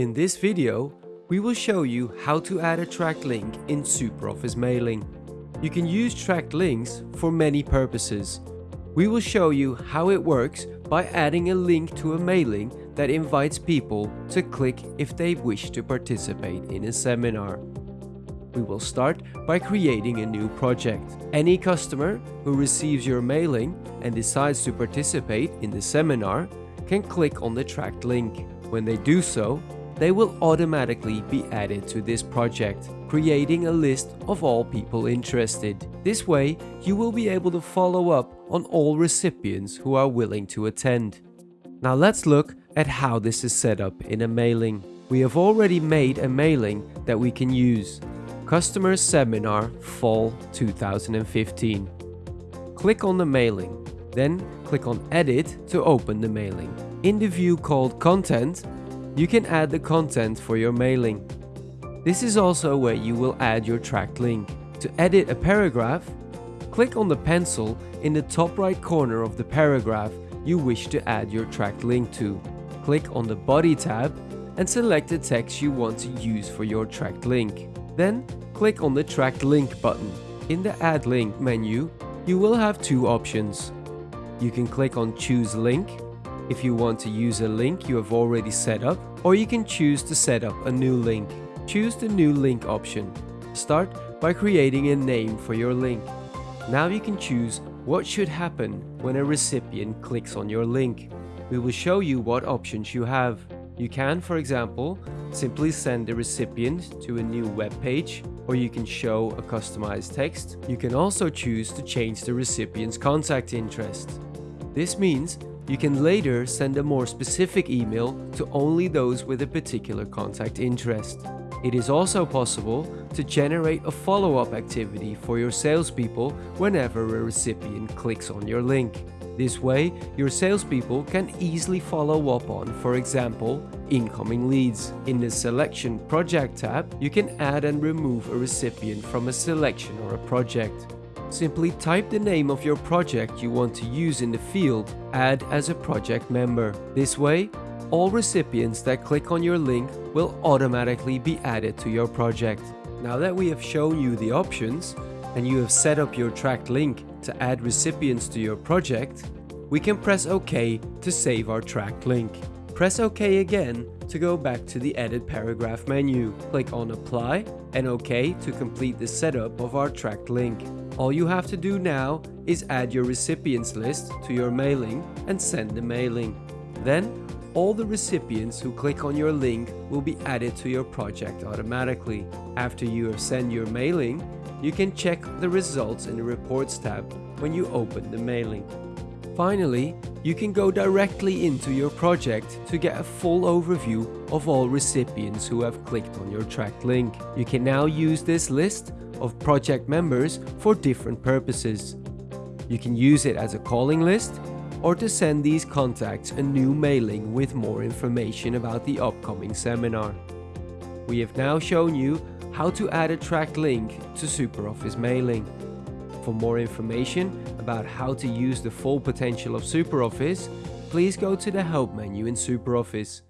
In this video, we will show you how to add a tracked link in SuperOffice Mailing. You can use tracked links for many purposes. We will show you how it works by adding a link to a mailing that invites people to click if they wish to participate in a seminar. We will start by creating a new project. Any customer who receives your mailing and decides to participate in the seminar can click on the tracked link. When they do so, they will automatically be added to this project, creating a list of all people interested. This way, you will be able to follow up on all recipients who are willing to attend. Now let's look at how this is set up in a mailing. We have already made a mailing that we can use. Customer Seminar Fall 2015. Click on the mailing, then click on Edit to open the mailing. In the view called Content, you can add the content for your mailing. This is also where you will add your tracked link. To edit a paragraph, click on the pencil in the top right corner of the paragraph you wish to add your tracked link to. Click on the Body tab and select the text you want to use for your tracked link. Then click on the Tracked Link button. In the Add Link menu, you will have two options. You can click on Choose Link if you want to use a link you have already set up, or you can choose to set up a new link. Choose the new link option. Start by creating a name for your link. Now you can choose what should happen when a recipient clicks on your link. We will show you what options you have. You can, for example, simply send the recipient to a new web page, or you can show a customized text. You can also choose to change the recipient's contact interest. This means you can later send a more specific email to only those with a particular contact interest. It is also possible to generate a follow-up activity for your salespeople whenever a recipient clicks on your link. This way, your salespeople can easily follow up on, for example, incoming leads. In the Selection Project tab, you can add and remove a recipient from a selection or a project. Simply type the name of your project you want to use in the field, add as a project member. This way, all recipients that click on your link will automatically be added to your project. Now that we have shown you the options, and you have set up your tracked link to add recipients to your project, we can press OK to save our tracked link. Press OK again to go back to the Edit Paragraph menu. Click on Apply and OK to complete the setup of our tracked link. All you have to do now is add your recipients list to your mailing and send the mailing. Then, all the recipients who click on your link will be added to your project automatically. After you have sent your mailing, you can check the results in the Reports tab when you open the mailing. Finally, you can go directly into your project to get a full overview of all recipients who have clicked on your tracked link. You can now use this list of project members for different purposes. You can use it as a calling list or to send these contacts a new mailing with more information about the upcoming seminar. We have now shown you how to add a track link to SuperOffice mailing. For more information about how to use the full potential of SuperOffice, please go to the Help menu in SuperOffice.